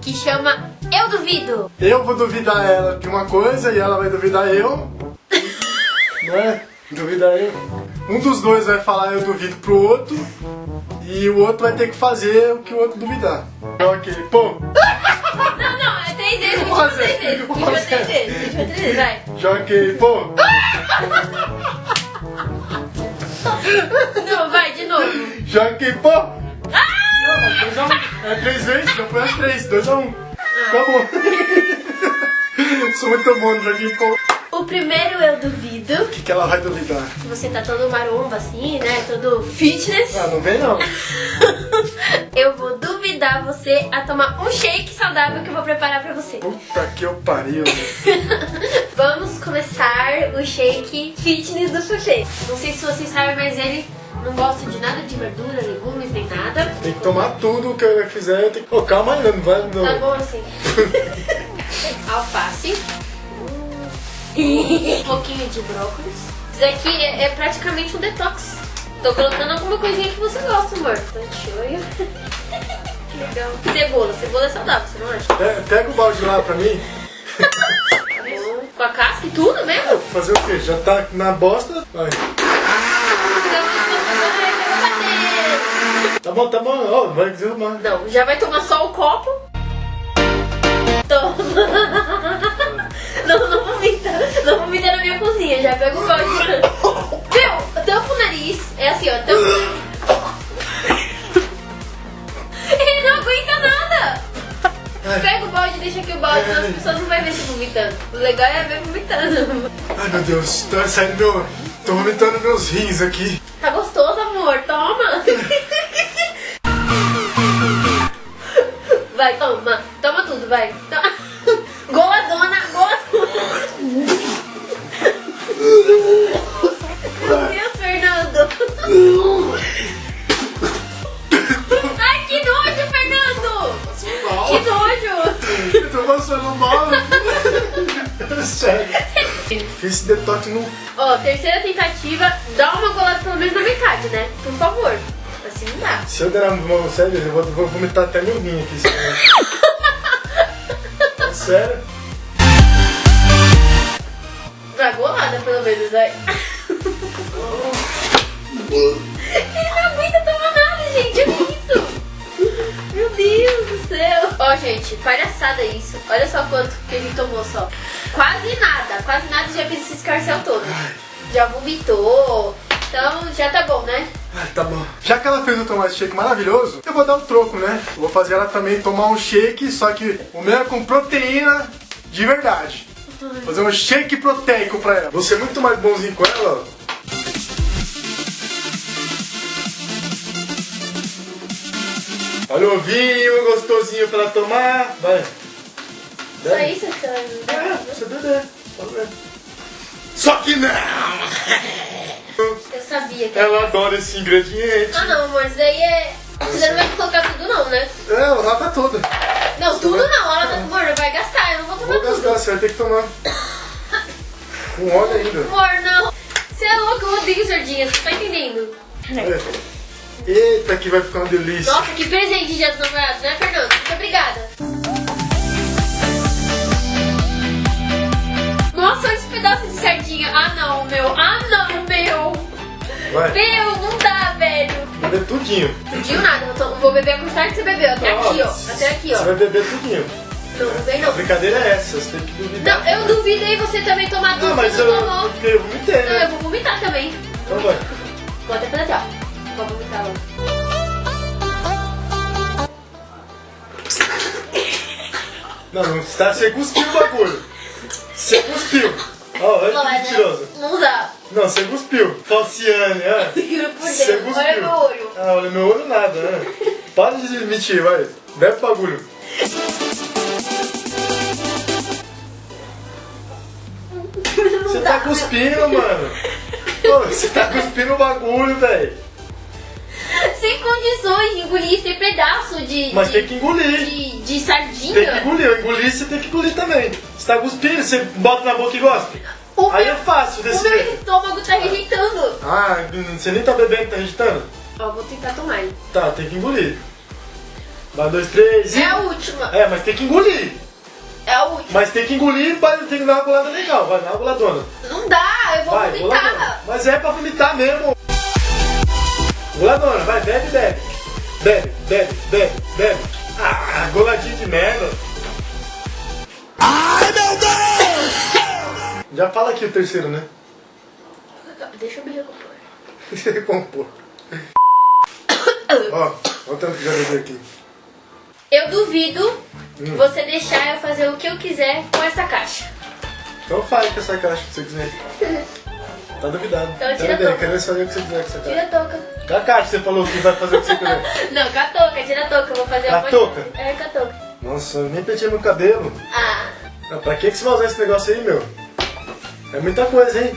que chama Eu Duvido! Eu vou duvidar ela de uma coisa e ela vai duvidar eu. né? Duvidar eu. Um dos dois vai falar eu duvido pro outro e o outro vai ter que fazer o que o outro duvidar. Ok, pô, Não, não, é três vezes, a gente Vou vai fazer, três vezes, a vou gente vai fazer. três vezes, três vezes, vai. joguei, pô. Não, vai, de novo. Joguei, pô. Não, dois a um. É três vezes, então foi as três, dois a um. Acabou. Sou muito bom no joguinho, pô. O primeiro Eu Duvido, O que, que ela vai duvidar? que você tá todo maromba assim, né, todo fitness. Ah, não vem não. Eu vou duvidar você a tomar um shake saudável que eu vou preparar pra você. Puta que eu pariu. Vamos começar o shake fitness do Fuxê. Não sei se vocês sabem, mas ele não gosta de nada de verdura, legumes, nem nada. Tem que tomar tudo que ela fizer. Tem que... Ô, calma ainda, não vai. Não. Tá bom assim. Alface. Um pouquinho de brócolis. Isso daqui é, é praticamente um detox. Tô colocando alguma coisinha que você gosta, amor. Tá. Que legal. Cebola. Cebola é saudável, você não acha? É, pega o balde lá pra mim. Com a casca e tudo mesmo? Fazer o quê? Já tá na bosta? Vai. Tá bom, tá bom. Ó, vai desarrumar. Não, já vai tomar só o copo. Toma. Deus. Tá saindo meu... Tô vomitando meus rins aqui. Tá gostoso, amor? Toma. Vai, toma. Toma tudo, vai. Toma. Goladona, goladona. Meu Deus, Fernando. Fiz esse detox no... Ó, terceira tentativa. Dá uma golada pelo menos na metade, né? Por favor. Assim não dá. Se eu der a mão sério, eu vou, vou vomitar até meu rim aqui. sério. sério? Vai golada pelo menos, vai. Ele não aguenta tomar nada, gente. Olha isso. Meu Deus do céu. Ó, gente, palhaçada isso. Olha só quanto que ele tomou só. Quase nada. Quase nada já fez esse escarcel todo. Já vomitou. Então já tá bom, né? Ah, tá bom. Já que ela fez o tomate shake maravilhoso, eu vou dar um troco, né? Eu vou fazer ela também tomar um shake, só que o meu é com proteína de verdade. Vou fazer um shake proteico pra ela. Vou ser muito mais bonzinho com ela. Olha o vinho gostosinho pra ela tomar. Vai. Só isso que É, você beber. Só que não! Eu sabia que Ela adora esse ingrediente. Ah não, amor, isso daí é. Você não vai colocar tudo não, né? É, ela lava toda. Não, tudo não, ela tá amor, vai gastar, eu não vou tomar Vou tudo. gastar, você vai ter que tomar. Com óleo ainda. Amor, não. Você é louco, eu odeio sardinhas, você tá entendendo? É. Eita, que vai ficar uma delícia. Nossa, que presente de dia dos namorados, né, Fernando? Muito obrigada. Vai, Meu, não dá, velho. beber tudinho. Tudinho nada, eu tô- vou beber a quantidade que você bebeu. Até aqui, ó. Até aqui, Você ó. vai beber tudinho. Não, não vem A não. brincadeira é essa, você tem que duvidar. Não, eu duvidei você também tomar tudo, Não, mas você eu, não tomou. porque eu vomitei, Não, eu né? vou vomitar também. Então vai. Vou até fazer assim, ó. Vou vomitar logo. Não, não está, você cuspiu o bagulho. Você cuspiu. Ó, olha Não, que mas mentirosa. Não dá. Não, você cuspiu. Ó. Juro por Você cuspiu. Olha meu olho. Ah, olha meu olho nada, né? Para de mentir, vai. Bebe o bagulho. Você tá cuspindo, mano. Pô, você tá cuspindo o bagulho, velho. sem condições de engolir esse pedaço de. Mas de, tem que engolir. de, de Tem que sardinha. engolir. Eu engoli, você tem que engolir também. Você tá cuspindo, você bota na boca e gosta. O Aí meu- é fácil O desse meu jeito. estômago tá rejeitando. Ah, você nem tá bebendo, tá agitando? Ó, vou tentar tomar. Tá, tem que engolir. Vai, dois, três e... É a última. É, mas tem que engolir. É a última. Mas tem que engolir, mas tem que dar uma golada legal. Vai, dá uma goladona. Não dá, eu vou Vai, goladona. vomitar. Mas é pra vomitar mesmo. Goladona, vai, bebe, bebe. Bebe, bebe, bebe, bebe. Ah, goladinho de merda. Já fala aqui o terceiro, né? Deixa eu me recompor. Deixa eu compor. Ó, olha o tanto que já bebeu aqui. Eu duvido Hum. você deixar eu fazer o que eu quiser com essa caixa. Então fale com essa caixa se você quiser. Tá duvidado. Então tira Quero a touca. quero fazer o que você quiser com essa Tira caixa. a touca. Com a caixa você falou que vai fazer o que você quiser. Não, com a touca, tira a touca. Eu vou fazer Com a uma touca? É, com a touca. Nossa, eu nem pentei meu cabelo. Ah, Ah, Pra que, que você vai usar esse negócio aí, meu? É muita coisa, hein?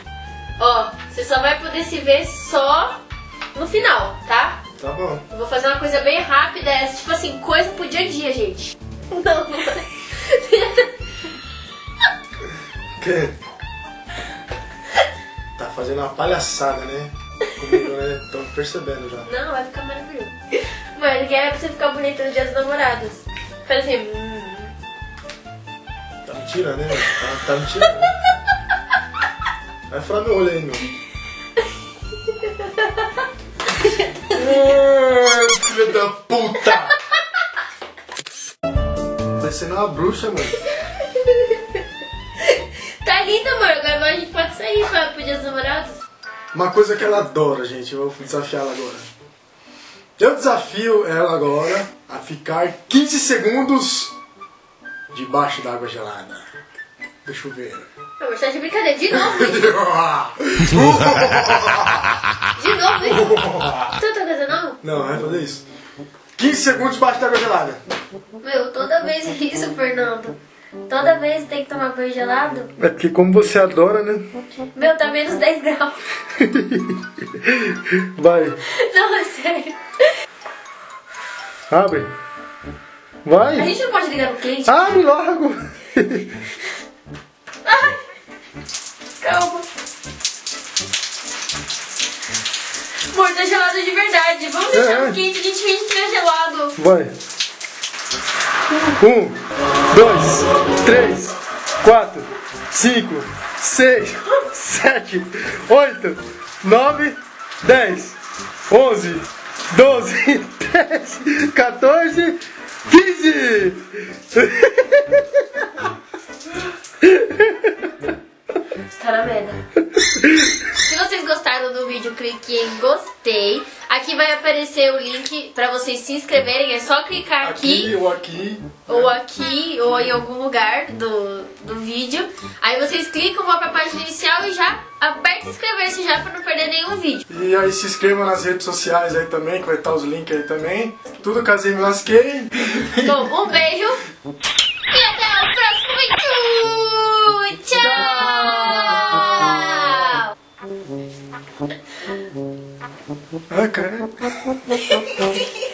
ó, você só vai poder se ver só no final, tá? Tá bom. Eu vou fazer uma coisa bem rápida, essa, tipo assim, coisa pro dia a dia, gente. Não. Que? Tá fazendo uma palhaçada, né? Comigo, né? Percebendo já. Não, vai ficar maravilhoso. Mas que é pra você ficar bonita no dia dos namorados. Faz assim, hum. Tá me tirando, né? Tá, tá me tirando. Vai furar meu olho aí, meu. Ah, Filha da puta! Parecendo uma bruxa, mano. Tá lindo, amor. Agora a gente pode sair pra, pro dia dos namorados. Uma coisa que ela adora, gente. Eu vou desafiar ela agora. Eu desafio ela agora a ficar 15 segundos debaixo da água gelada. Do chuveiro. Amor, tá de brincadeira. De novo? De novo, não tá não? Não, vai fazer isso. 15 segundos debaixo da água gelada. Meu, toda vez é isso, Fernando. Toda vez tem que tomar banho gelado. É porque como você adora, né? Meu, tá menos 10 graus. Vai, Não, é sério. abre. A Vai. gente não pode ligar no quente. Abre logo. Ai, calma. Amor, tá gelado de verdade. Vamos deixar É, é. no quente, a gente finge que tá gelado. Vai. Um, dois, três, quatro, cinco, seis, sete, oito, nove, dez, onze, doze, treze, 14, 15! Tarameda. Se vocês gostaram do vídeo, clique em gostei. Aqui vai aparecer o link pra vocês se inscreverem. É só clicar aqui. aqui ou aqui. Ou aqui, ou em algum lugar do, do vídeo. Aí vocês clicam, vão pra página inicial e já aperta inscrever-se já pra não perder nenhum vídeo. E aí se inscrevam nas redes sociais aí também, que vai estar os links aí também. Tudo casei me lasquei. Bom, um beijo. E até o próximo vídeo. Tchau. Okay.